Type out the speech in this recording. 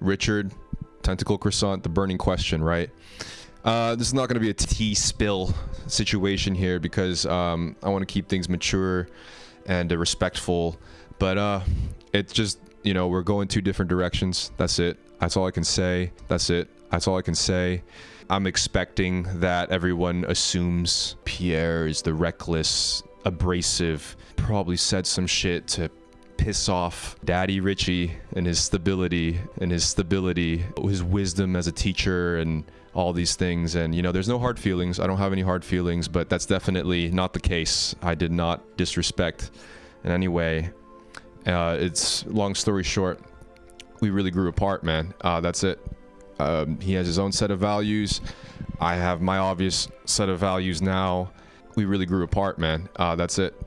Richard, Tentacle Croissant, the burning question, right? Uh, this is not going to be a tea spill situation here because um, I want to keep things mature and uh, respectful. But uh, it's just, you know, we're going two different directions. That's it. That's all I can say. That's it. That's all I can say. I'm expecting that everyone assumes Pierre is the reckless, abrasive, probably said some shit to piss off Daddy Richie and his stability and his stability, his wisdom as a teacher and all these things. And, you know, there's no hard feelings. I don't have any hard feelings, but that's definitely not the case. I did not disrespect in any way. Uh, it's long story short, we really grew apart, man. Uh, that's it. Um, he has his own set of values. I have my obvious set of values now. We really grew apart, man. Uh, that's it.